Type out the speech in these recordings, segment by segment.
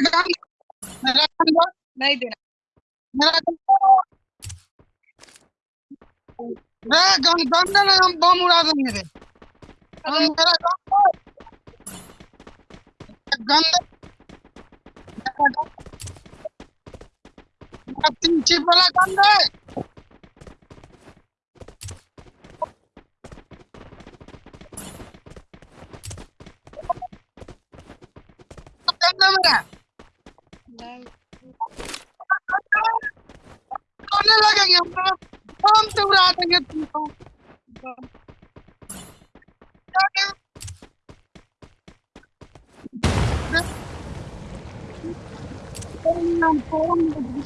मेरा दो नहीं देना मेरा गन गन देना हम बम उड़ा देंगे रे हम मेरा गन गन दे मेरा मेरा तीन चिप वाला गन दे गन दे मेरा नहीं लगेंगे हम तो बम से उड़ा देंगे तुमको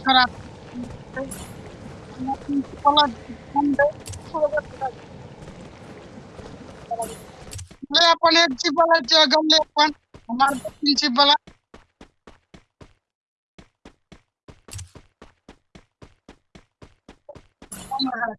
खराब अपन एक चिप वाला जगह ले अपन हमारे पास What?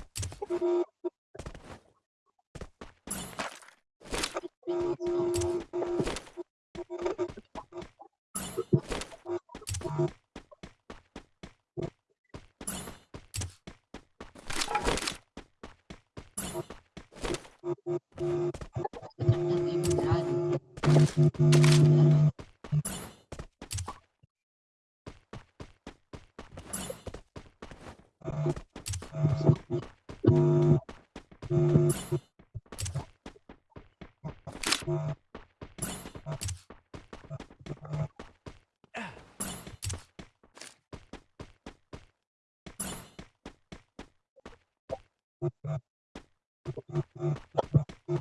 Uh-huh.